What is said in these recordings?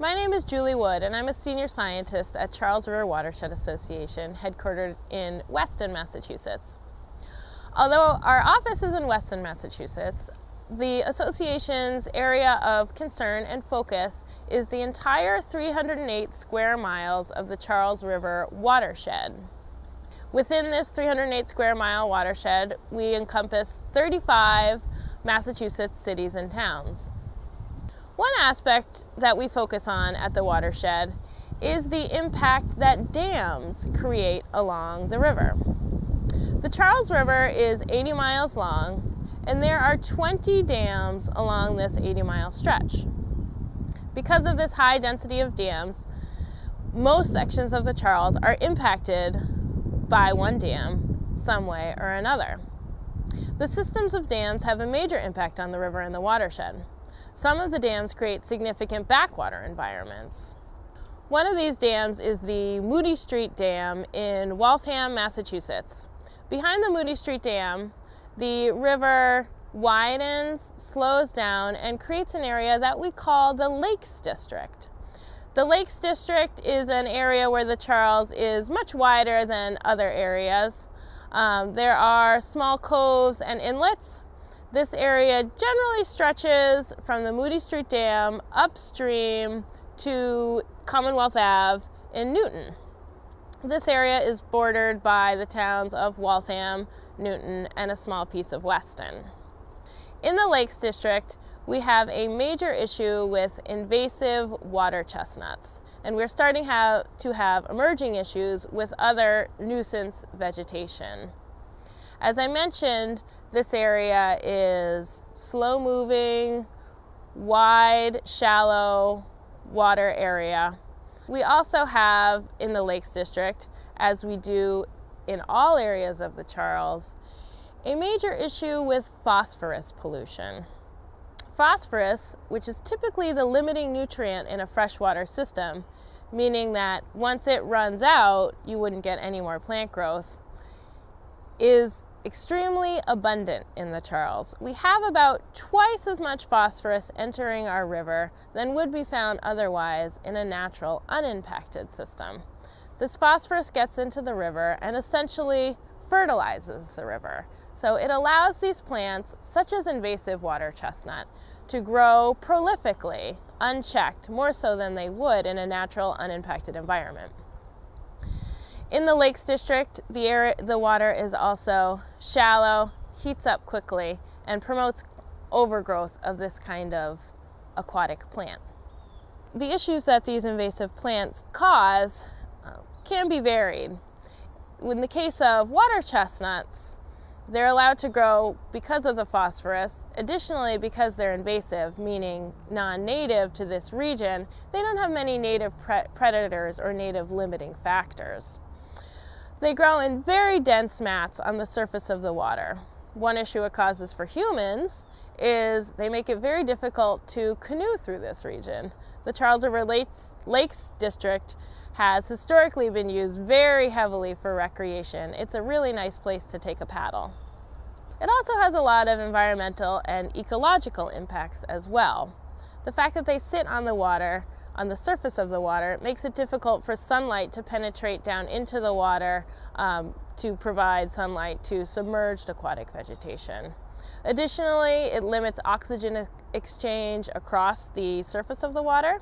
My name is Julie Wood and I'm a senior scientist at Charles River Watershed Association headquartered in Weston, Massachusetts. Although our office is in Weston, Massachusetts, the association's area of concern and focus is the entire 308 square miles of the Charles River watershed. Within this 308 square mile watershed, we encompass 35 Massachusetts cities and towns. One aspect that we focus on at the watershed is the impact that dams create along the river. The Charles River is 80 miles long and there are 20 dams along this 80 mile stretch. Because of this high density of dams, most sections of the Charles are impacted by one dam some way or another. The systems of dams have a major impact on the river and the watershed. Some of the dams create significant backwater environments. One of these dams is the Moody Street Dam in Waltham, Massachusetts. Behind the Moody Street Dam, the river widens, slows down, and creates an area that we call the Lakes District. The Lakes District is an area where the Charles is much wider than other areas. Um, there are small coves and inlets. This area generally stretches from the Moody Street Dam upstream to Commonwealth Ave in Newton. This area is bordered by the towns of Waltham, Newton, and a small piece of Weston. In the Lakes District, we have a major issue with invasive water chestnuts, and we're starting have, to have emerging issues with other nuisance vegetation. As I mentioned, this area is slow moving, wide, shallow water area. We also have in the Lakes District, as we do in all areas of the Charles, a major issue with phosphorus pollution. Phosphorus, which is typically the limiting nutrient in a freshwater system, meaning that once it runs out, you wouldn't get any more plant growth, is extremely abundant in the Charles. We have about twice as much phosphorus entering our river than would be found otherwise in a natural, unimpacted system. This phosphorus gets into the river and essentially fertilizes the river. So it allows these plants, such as invasive water chestnut, to grow prolifically, unchecked, more so than they would in a natural, unimpacted environment. In the Lakes District, the, air, the water is also shallow, heats up quickly, and promotes overgrowth of this kind of aquatic plant. The issues that these invasive plants cause uh, can be varied. In the case of water chestnuts, they're allowed to grow because of the phosphorus. Additionally, because they're invasive, meaning non-native to this region, they don't have many native pre predators or native limiting factors. They grow in very dense mats on the surface of the water. One issue it causes for humans is they make it very difficult to canoe through this region. The Charles River Lakes, Lakes District has historically been used very heavily for recreation. It's a really nice place to take a paddle. It also has a lot of environmental and ecological impacts as well. The fact that they sit on the water, on the surface of the water, makes it difficult for sunlight to penetrate down into the water um, to provide sunlight to submerged aquatic vegetation. Additionally, it limits oxygen exchange across the surface of the water.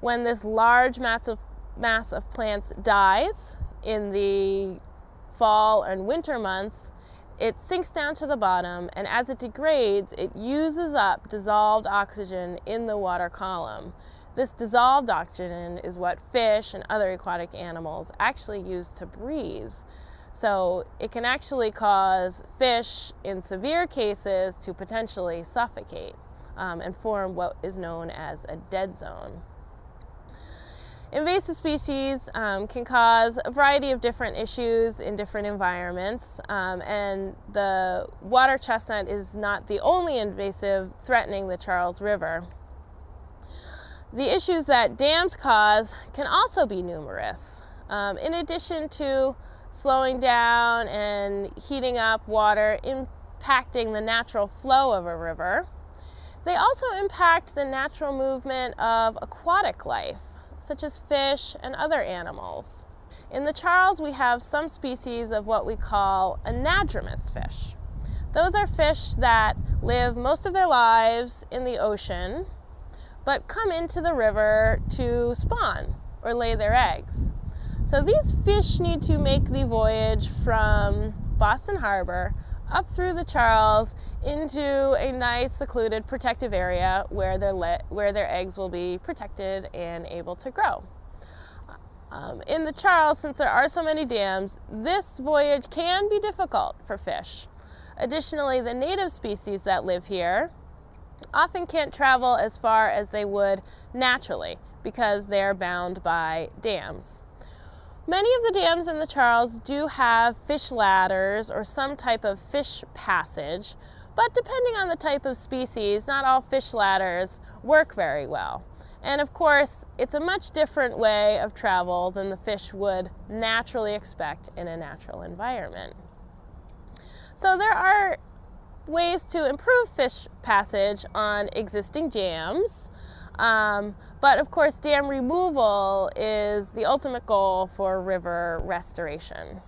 When this large mass of, mass of plants dies in the fall and winter months, it sinks down to the bottom and as it degrades, it uses up dissolved oxygen in the water column. This dissolved oxygen is what fish and other aquatic animals actually use to breathe. So it can actually cause fish, in severe cases, to potentially suffocate um, and form what is known as a dead zone. Invasive species um, can cause a variety of different issues in different environments, um, and the water chestnut is not the only invasive threatening the Charles River. The issues that dams cause can also be numerous. Um, in addition to slowing down and heating up water, impacting the natural flow of a river, They also impact the natural movement of aquatic life, such as fish and other animals. In the Charles, we have some species of what we call anadromous fish. Those are fish that live most of their lives in the ocean, but come into the river to spawn or lay their eggs. So these fish need to make the voyage from Boston Harbor up through the Charles into a nice secluded protective area where their, where their eggs will be protected and able to grow. Um, in the Charles, since there are so many dams, this voyage can be difficult for fish. Additionally, the native species that live here often can't travel as far as they would naturally because they're bound by dams. Many of the dams in the Charles do have fish ladders or some type of fish passage, but depending on the type of species, not all fish ladders work very well. And of course, it's a much different way of travel than the fish would naturally expect in a natural environment. So there are ways to improve fish passage on existing dams. Um, but of course, dam removal is the ultimate goal for river restoration.